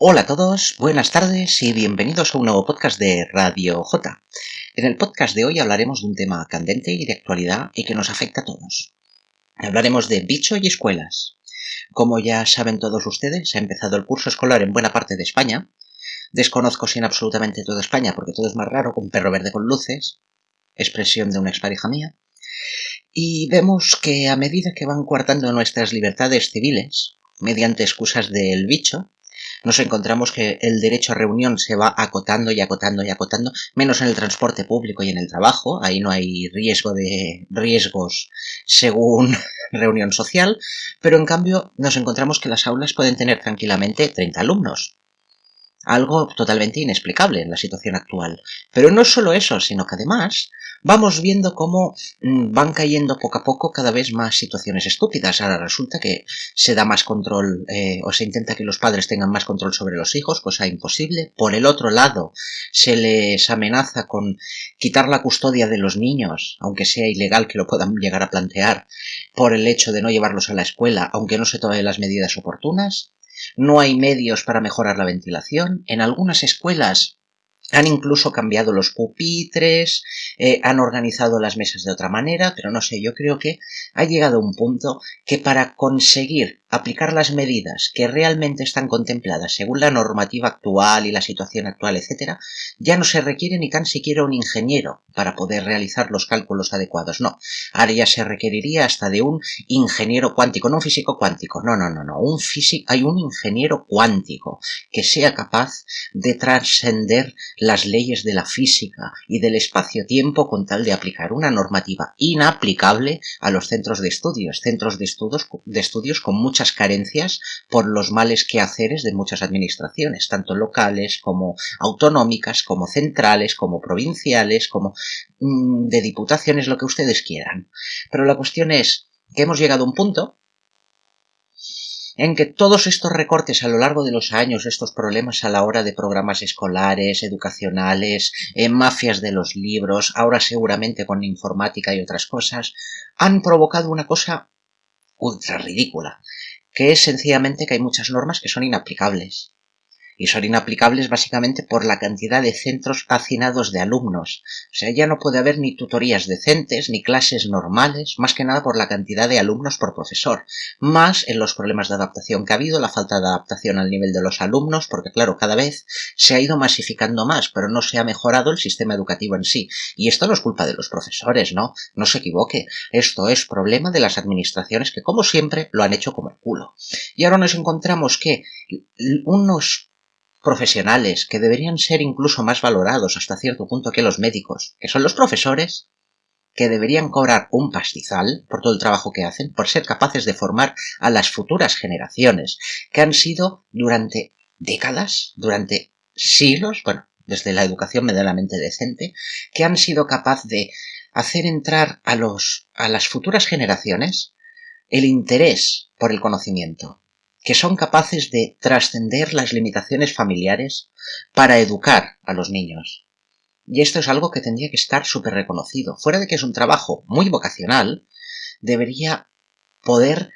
Hola a todos, buenas tardes y bienvenidos a un nuevo podcast de Radio J. En el podcast de hoy hablaremos de un tema candente y de actualidad y que nos afecta a todos. Hablaremos de bicho y escuelas. Como ya saben todos ustedes, ha empezado el curso escolar en buena parte de España. Desconozco si en absolutamente toda España, porque todo es más raro con un perro verde con luces, expresión de una expareja mía. Y vemos que a medida que van coartando nuestras libertades civiles, mediante excusas del bicho, nos encontramos que el derecho a reunión se va acotando y acotando y acotando, menos en el transporte público y en el trabajo, ahí no hay riesgo de riesgos según reunión social, pero en cambio nos encontramos que las aulas pueden tener tranquilamente 30 alumnos. Algo totalmente inexplicable en la situación actual. Pero no solo eso, sino que además vamos viendo cómo mm, van cayendo poco a poco cada vez más situaciones estúpidas. Ahora resulta que se da más control eh, o se intenta que los padres tengan más control sobre los hijos, cosa imposible. Por el otro lado, se les amenaza con quitar la custodia de los niños, aunque sea ilegal que lo puedan llegar a plantear, por el hecho de no llevarlos a la escuela, aunque no se tomen las medidas oportunas. No hay medios para mejorar la ventilación. En algunas escuelas han incluso cambiado los pupitres, eh, han organizado las mesas de otra manera, pero no sé, yo creo que ha llegado un punto que para conseguir aplicar las medidas que realmente están contempladas según la normativa actual y la situación actual, etcétera, ya no se requiere ni tan siquiera un ingeniero para poder realizar los cálculos adecuados. No, ahora ya se requeriría hasta de un ingeniero cuántico, no un físico cuántico, no, no, no, no, un físico, hay un ingeniero cuántico que sea capaz de trascender las leyes de la física y del espacio-tiempo con tal de aplicar una normativa inaplicable a los centros de estudios, centros de estudios, de estudios con mucha carencias por los males quehaceres de muchas administraciones, tanto locales como autonómicas, como centrales, como provinciales, como mm, de diputaciones, lo que ustedes quieran. Pero la cuestión es que hemos llegado a un punto en que todos estos recortes a lo largo de los años, estos problemas a la hora de programas escolares, educacionales, en mafias de los libros, ahora seguramente con informática y otras cosas, han provocado una cosa ultra ridícula, que es sencillamente que hay muchas normas que son inaplicables y son inaplicables básicamente por la cantidad de centros hacinados de alumnos. O sea, ya no puede haber ni tutorías decentes, ni clases normales, más que nada por la cantidad de alumnos por profesor. Más en los problemas de adaptación que ha habido, la falta de adaptación al nivel de los alumnos, porque claro, cada vez se ha ido masificando más, pero no se ha mejorado el sistema educativo en sí. Y esto no es culpa de los profesores, ¿no? No se equivoque. Esto es problema de las administraciones que, como siempre, lo han hecho como el culo. Y ahora nos encontramos que unos profesionales que deberían ser incluso más valorados hasta cierto punto que los médicos, que son los profesores, que deberían cobrar un pastizal por todo el trabajo que hacen, por ser capaces de formar a las futuras generaciones, que han sido durante décadas, durante siglos, bueno, desde la educación medianamente decente, que han sido capaz de hacer entrar a los a las futuras generaciones el interés por el conocimiento, que son capaces de trascender las limitaciones familiares para educar a los niños. Y esto es algo que tendría que estar súper reconocido. Fuera de que es un trabajo muy vocacional, debería poder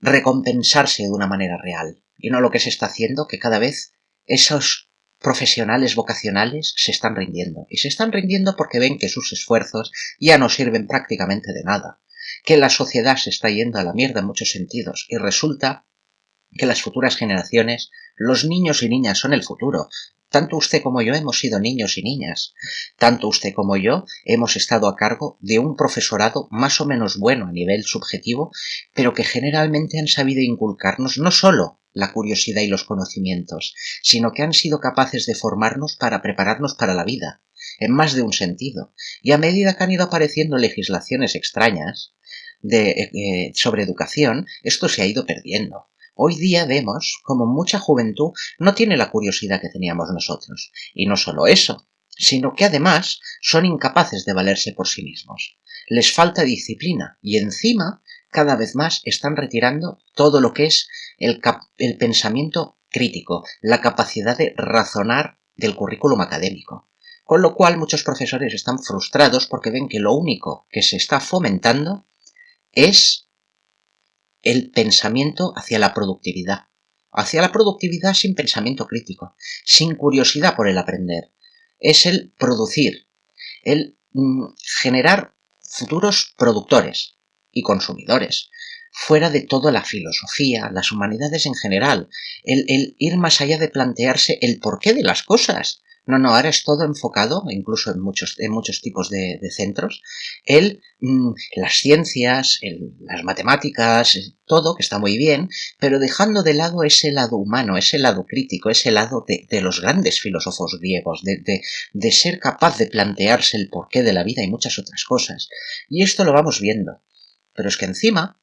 recompensarse de una manera real. Y no lo que se está haciendo, que cada vez esos profesionales vocacionales se están rindiendo. Y se están rindiendo porque ven que sus esfuerzos ya no sirven prácticamente de nada. Que la sociedad se está yendo a la mierda en muchos sentidos. Y resulta que las futuras generaciones, los niños y niñas son el futuro. Tanto usted como yo hemos sido niños y niñas. Tanto usted como yo hemos estado a cargo de un profesorado más o menos bueno a nivel subjetivo, pero que generalmente han sabido inculcarnos no solo la curiosidad y los conocimientos, sino que han sido capaces de formarnos para prepararnos para la vida, en más de un sentido. Y a medida que han ido apareciendo legislaciones extrañas de, eh, sobre educación, esto se ha ido perdiendo. Hoy día vemos como mucha juventud no tiene la curiosidad que teníamos nosotros. Y no solo eso, sino que además son incapaces de valerse por sí mismos. Les falta disciplina y encima cada vez más están retirando todo lo que es el, el pensamiento crítico, la capacidad de razonar del currículum académico. Con lo cual muchos profesores están frustrados porque ven que lo único que se está fomentando es el pensamiento hacia la productividad, hacia la productividad sin pensamiento crítico, sin curiosidad por el aprender. Es el producir, el mm, generar futuros productores y consumidores, fuera de toda la filosofía, las humanidades en general, el, el ir más allá de plantearse el porqué de las cosas, no, no, ahora es todo enfocado, incluso en muchos, en muchos tipos de, centros, el, mm, las ciencias, las matemáticas, todo, que está muy bien, pero dejando de lado ese lado humano, ese lado crítico, ese lado de, los grandes filósofos griegos, de ser capaz de plantearse el porqué de la vida y muchas otras cosas. Y esto lo vamos viendo. Pero es que encima,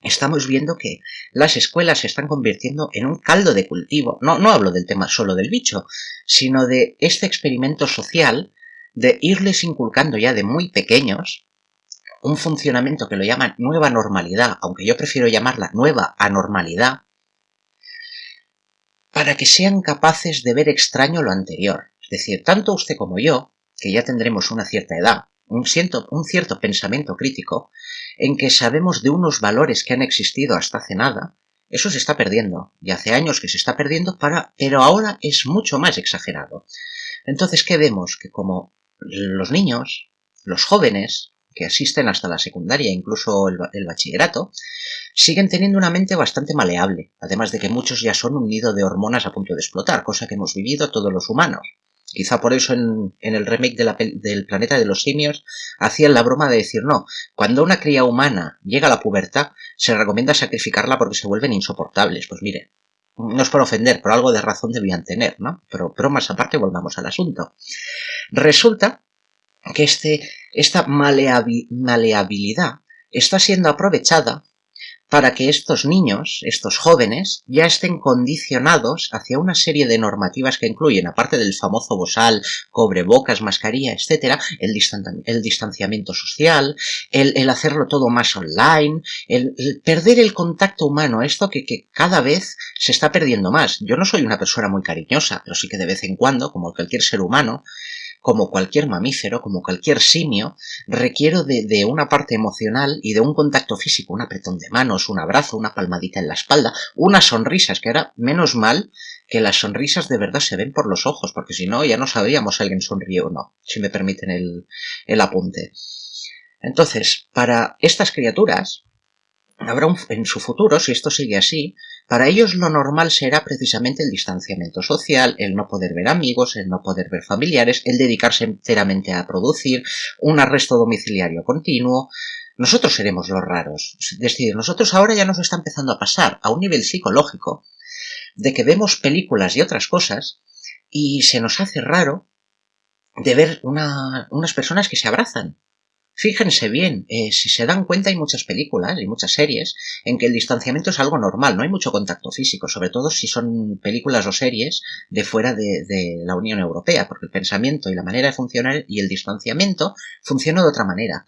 estamos viendo que las escuelas se están convirtiendo en un caldo de cultivo. No, no hablo del tema solo del bicho, sino de este experimento social de irles inculcando ya de muy pequeños un funcionamiento que lo llaman nueva normalidad, aunque yo prefiero llamarla nueva anormalidad, para que sean capaces de ver extraño lo anterior. Es decir, tanto usted como yo, que ya tendremos una cierta edad, un cierto, un cierto pensamiento crítico, en que sabemos de unos valores que han existido hasta hace nada, eso se está perdiendo, y hace años que se está perdiendo, para, pero ahora es mucho más exagerado. Entonces, ¿qué vemos? Que como los niños, los jóvenes, que asisten hasta la secundaria, incluso el, bachillerato, siguen teniendo una mente bastante maleable, además de que muchos ya son un nido de hormonas a punto de explotar, cosa que hemos vivido todos los humanos. Quizá por eso en, el remake del planeta de los simios hacían la broma de decir no, cuando una cría humana llega a la pubertad se recomienda sacrificarla porque se vuelven insoportables. Pues mire, no es por ofender, pero algo de razón debían tener, ¿no? Pero, más aparte volvamos al asunto. Resulta que este, esta maleabilidad está siendo aprovechada para que estos niños, estos jóvenes, ya estén condicionados hacia una serie de normativas que incluyen, aparte del famoso bosal, cobrebocas, mascarilla, etcétera, el, el distanciamiento social, el, hacerlo todo más online, el, perder el contacto humano, esto que, que cada vez se está perdiendo más. Yo no soy una persona muy cariñosa, pero sí que de vez en cuando, como cualquier ser humano, como cualquier mamífero, como cualquier simio, requiero de, una parte emocional y de un contacto físico, un apretón de manos, un abrazo, una palmadita en la espalda, unas sonrisas, que era menos mal que las sonrisas de verdad se ven por los ojos, porque si no ya no sabríamos si alguien sonríe o no, si me permiten el, el apunte. Entonces, para estas criaturas, habrá un, en su futuro, si esto sigue así, para ellos lo normal será precisamente el distanciamiento social, el no poder ver amigos, el no poder ver familiares, el dedicarse enteramente a producir, un arresto domiciliario continuo. Nosotros seremos los raros. Es decir, nosotros ahora ya nos está empezando a pasar a un nivel psicológico de que vemos películas y otras cosas y se nos hace raro de ver unas personas que se abrazan Fíjense bien, eh, si se dan cuenta hay muchas películas y muchas series en que el distanciamiento es algo normal, no hay mucho contacto físico, sobre todo si son películas o series de fuera de, la Unión Europea, porque el pensamiento y la manera de funcionar y el distanciamiento funcionan de otra manera.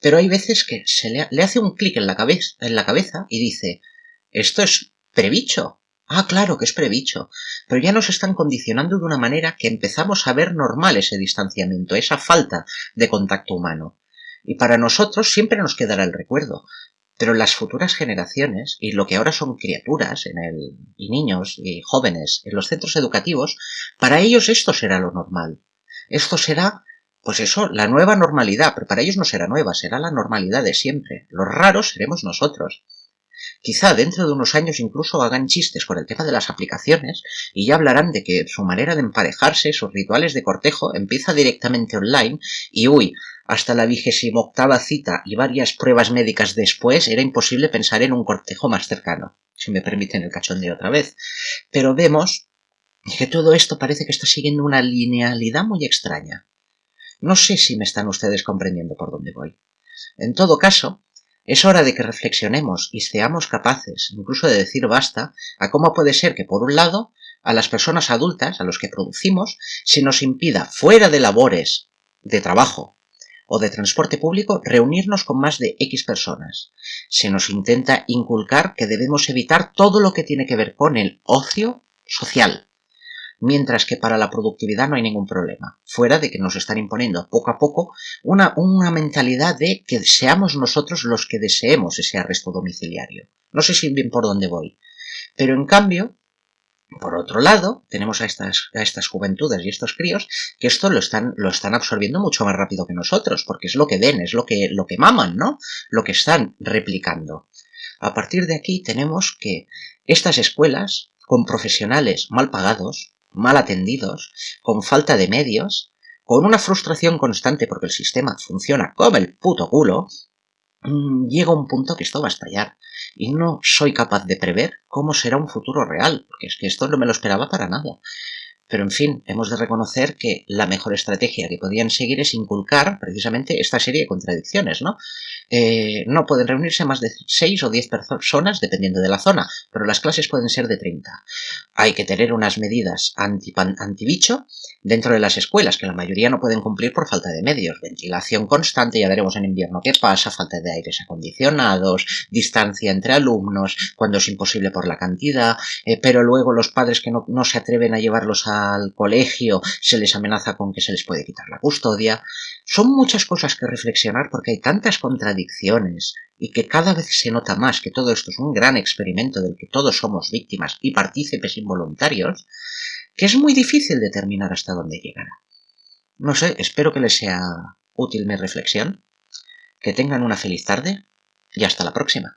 Pero hay veces que se le, hace un clic en la, cabeza, en la cabeza y dice, esto es prebicho, Ah, claro que es prebicho, pero ya nos están condicionando de una manera que empezamos a ver normal ese distanciamiento, esa falta de contacto humano. Y para nosotros siempre nos quedará el recuerdo, pero las futuras generaciones, y lo que ahora son criaturas en el, y niños y jóvenes en los centros educativos, para ellos esto será lo normal. Esto será, pues eso, la nueva normalidad, pero para ellos no será nueva, será la normalidad de siempre. Los raros seremos nosotros. Quizá dentro de unos años incluso hagan chistes con el tema de las aplicaciones y ya hablarán de que su manera de emparejarse, sus rituales de cortejo, empieza directamente online y uy, hasta la vigésima octava cita y varias pruebas médicas después era imposible pensar en un cortejo más cercano, si me permiten el cachón de otra vez. Pero vemos que todo esto parece que está siguiendo una linealidad muy extraña. No sé si me están ustedes comprendiendo por dónde voy. En todo caso, es hora de que reflexionemos y seamos capaces, incluso de decir basta, a cómo puede ser que, por un lado, a las personas adultas, a los que producimos, se nos impida, fuera de labores de trabajo o de transporte público, reunirnos con más de X personas. Se nos intenta inculcar que debemos evitar todo lo que tiene que ver con el ocio social, mientras que para la productividad no hay ningún problema, fuera de que nos están imponiendo poco a poco una, una mentalidad de que seamos nosotros los que deseemos ese arresto domiciliario. No sé si bien por dónde voy, Pero en cambio, por otro lado, tenemos a estas, a estas juventudes y estos críos que esto lo están, lo están absorbiendo mucho más rápido que nosotros, porque es lo que ven, es lo que, lo que maman, ¿no? Lo que están replicando. A partir de aquí tenemos que estas escuelas, con profesionales mal pagados, mal atendidos, con falta de medios, con una frustración constante porque el sistema funciona como el puto culo, mm, llega un punto que esto va a estallar y no soy capaz de prever cómo será un futuro real, porque es que esto no me lo esperaba para nada. Pero en fin, hemos de reconocer que la mejor estrategia que podían seguir es inculcar precisamente esta serie de contradicciones, ¿no? Eh, no pueden reunirse más de 6 o 10 personas dependiendo de la zona, pero las clases pueden ser de 30. Hay que tener unas medidas anti-bicho dentro de las escuelas, que la mayoría no pueden cumplir por falta de medios. Ventilación constante, ya veremos en invierno qué pasa, falta de aires acondicionados, distancia entre alumnos, cuando es imposible por la cantidad, eh, pero luego los padres que no, no se atreven a llevarlos a al colegio se les amenaza con que se les puede quitar la custodia. Son muchas cosas que reflexionar porque hay tantas contradicciones y que cada vez se nota más que todo esto es un gran experimento del que todos somos víctimas y partícipes involuntarios, que es muy difícil determinar hasta dónde llegará. No sé, espero que les sea útil mi reflexión, que tengan una feliz tarde y hasta la próxima.